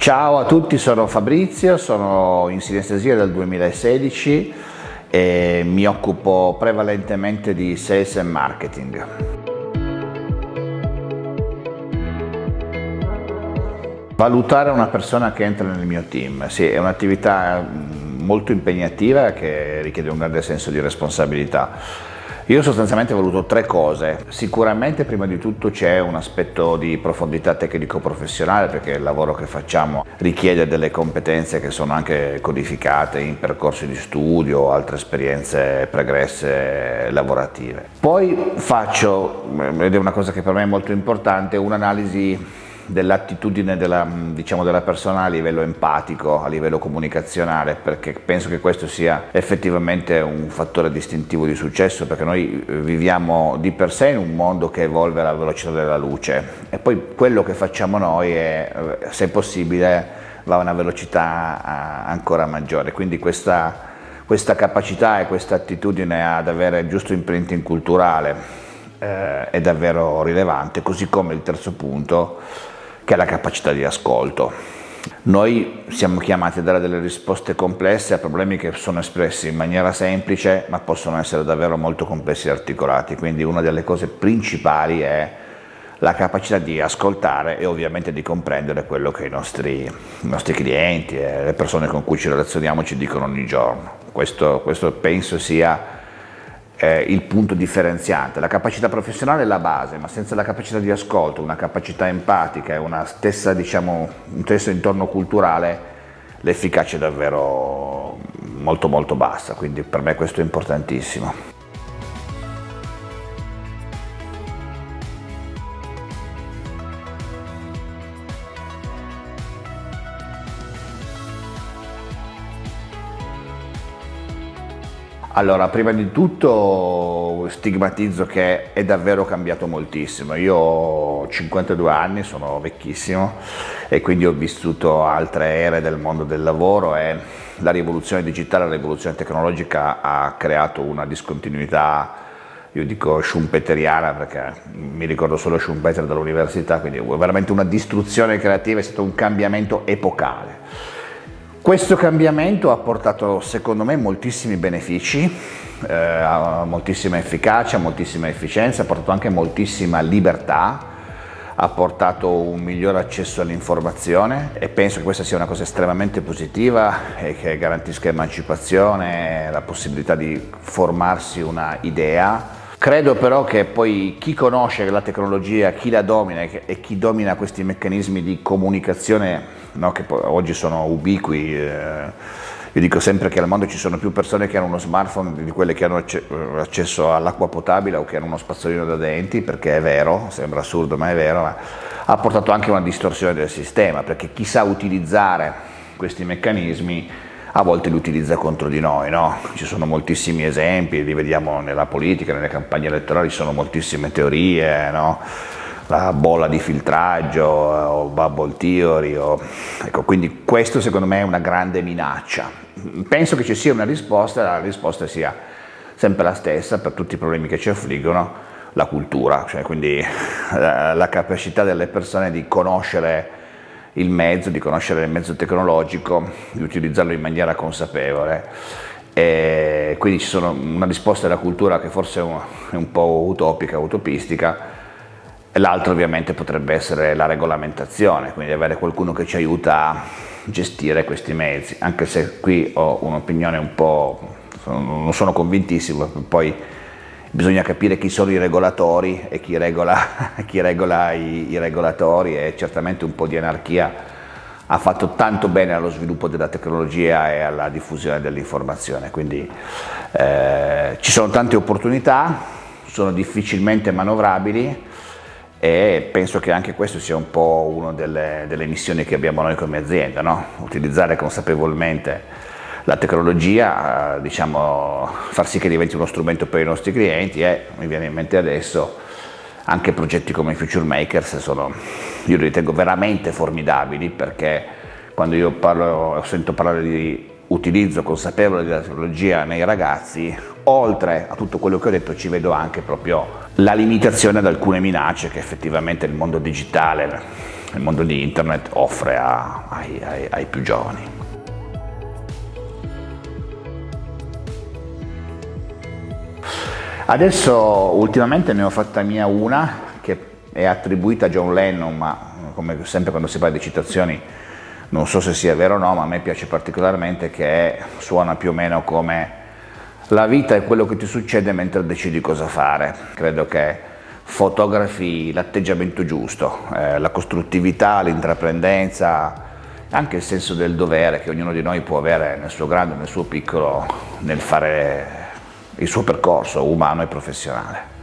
Ciao a tutti, sono Fabrizio, sono in sinestesia dal 2016 e mi occupo prevalentemente di sales e marketing. Valutare una persona che entra nel mio team, sì, è un'attività molto impegnativa che richiede un grande senso di responsabilità. Io sostanzialmente ho voluto tre cose. Sicuramente prima di tutto c'è un aspetto di profondità tecnico-professionale perché il lavoro che facciamo richiede delle competenze che sono anche codificate in percorsi di studio o altre esperienze pregresse lavorative. Poi faccio, ed è una cosa che per me è molto importante, un'analisi dell'attitudine della, diciamo, della, persona a livello empatico, a livello comunicazionale, perché penso che questo sia effettivamente un fattore distintivo di successo, perché noi eh, viviamo di per sé in un mondo che evolve alla velocità della luce. E poi quello che facciamo noi è, eh, se possibile, va a una velocità ancora maggiore, quindi questa, questa capacità e questa attitudine ad avere il giusto imprinting culturale eh, è davvero rilevante, così come il terzo punto che è la capacità di ascolto. Noi siamo chiamati a dare delle risposte complesse a problemi che sono espressi in maniera semplice ma possono essere davvero molto complessi e articolati, quindi una delle cose principali è la capacità di ascoltare e ovviamente di comprendere quello che i nostri, i nostri clienti e le persone con cui ci relazioniamo ci dicono ogni giorno. Questo, questo penso sia eh, il punto differenziante. La capacità professionale è la base, ma senza la capacità di ascolto, una capacità empatica e una stessa, diciamo, un stesso intorno culturale, l'efficacia è davvero molto molto bassa, quindi per me questo è importantissimo. Allora, prima di tutto stigmatizzo che è davvero cambiato moltissimo. Io ho 52 anni, sono vecchissimo e quindi ho vissuto altre ere del mondo del lavoro e la rivoluzione digitale, la rivoluzione tecnologica ha creato una discontinuità, io dico schumpeteriana perché mi ricordo solo Schumpeter dall'università, quindi veramente una distruzione creativa, è stato un cambiamento epocale. Questo cambiamento ha portato secondo me moltissimi benefici, eh, moltissima efficacia, moltissima efficienza, ha portato anche moltissima libertà, ha portato un miglior accesso all'informazione e penso che questa sia una cosa estremamente positiva e che garantisca emancipazione, la possibilità di formarsi una idea Credo però che poi chi conosce la tecnologia, chi la domina e chi domina questi meccanismi di comunicazione, no, che oggi sono ubiqui, eh, io dico sempre che al mondo ci sono più persone che hanno uno smartphone di quelle che hanno accesso all'acqua potabile o che hanno uno spazzolino da denti, perché è vero, sembra assurdo ma è vero, ma ha portato anche una distorsione del sistema, perché chi sa utilizzare questi meccanismi a volte li utilizza contro di noi, no? ci sono moltissimi esempi, li vediamo nella politica, nelle campagne elettorali, ci sono moltissime teorie, no? la bolla di filtraggio o bubble theory, o... Ecco, quindi questo secondo me è una grande minaccia. Penso che ci sia una risposta la risposta sia sempre la stessa per tutti i problemi che ci affliggono, la cultura, cioè quindi la capacità delle persone di conoscere il mezzo, di conoscere il mezzo tecnologico, di utilizzarlo in maniera consapevole. E quindi ci sono una risposta della cultura che forse è un po' utopica, utopistica, l'altra ovviamente potrebbe essere la regolamentazione, quindi avere qualcuno che ci aiuta a gestire questi mezzi, anche se qui ho un'opinione un po', non sono convintissimo, poi bisogna capire chi sono i regolatori e chi regola, chi regola i, i, regolatori e certamente un po' di anarchia ha fatto tanto bene allo sviluppo della tecnologia e alla diffusione dell'informazione, quindi eh, ci sono tante opportunità, sono difficilmente manovrabili e penso che anche questo sia un po' una delle, delle missioni che abbiamo noi come azienda, no? utilizzare consapevolmente la tecnologia, eh, diciamo, far sì che diventi uno strumento per i nostri clienti e mi viene in mente adesso anche progetti come Future Makers sono, io li ritengo veramente formidabili perché quando io parlo, sento parlare di utilizzo consapevole della tecnologia nei ragazzi, oltre a tutto quello che ho detto ci vedo anche proprio la limitazione ad alcune minacce che effettivamente il mondo digitale il mondo di internet offre a, ai, ai, ai più giovani. Adesso ultimamente ne ho fatta mia una che è attribuita a John Lennon, ma come sempre quando si parla di citazioni non so se sia vero o no, ma a me piace particolarmente che suona più o meno come la vita è quello che ti succede mentre decidi cosa fare. Credo che fotografi l'atteggiamento giusto, eh, la costruttività, l'intraprendenza, anche il senso del dovere che ognuno di noi può avere nel suo grande nel suo piccolo nel fare il suo percorso umano e professionale.